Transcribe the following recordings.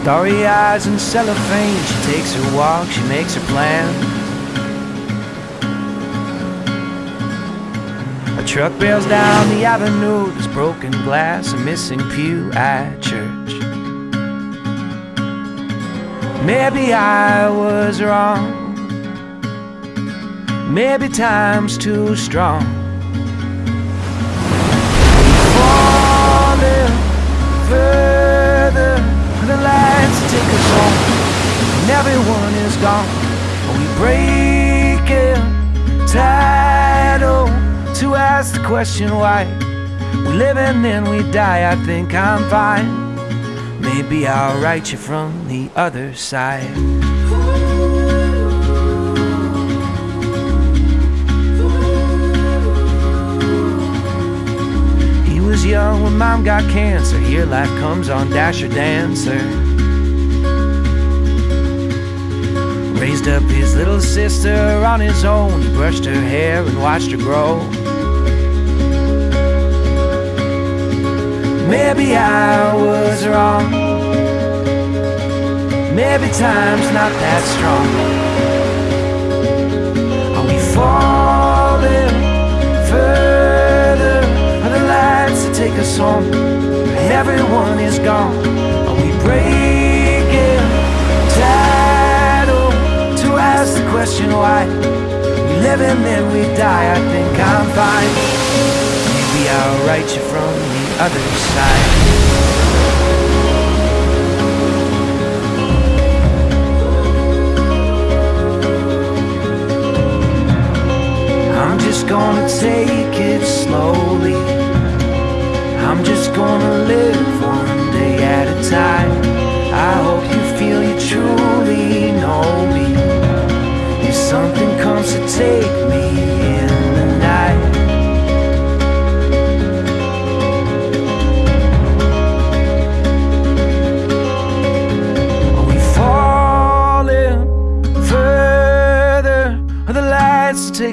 Starry eyes and cellophane. She takes her walk, she makes her plan. A truck bails down the avenue. There's broken glass, a missing pew at church. Maybe I was wrong. Maybe time's too strong. Is gone. We break it title to ask the question why. We live and then we die. I think I'm fine. Maybe I'll write you from the other side. He was young when mom got cancer. Here life comes on Dasher Dancer. Raised up his little sister on his own. He brushed her hair and watched her grow. Maybe I was wrong. Maybe time's not that strong. Are we falling further? Are the lights that take us home? Everyone is gone. Question why? We live and then we die. I think I'm fine. Maybe I'll write you from the other side.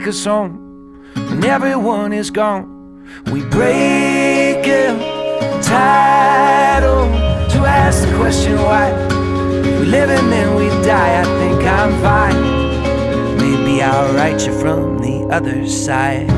Us home when everyone is gone? We break it title to ask the question why. We live and then we die. I think I'm fine. Maybe I'll write you from the other side.